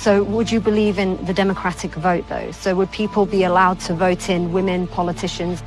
So would you believe in the democratic vote though? So would people be allowed to vote in women politicians?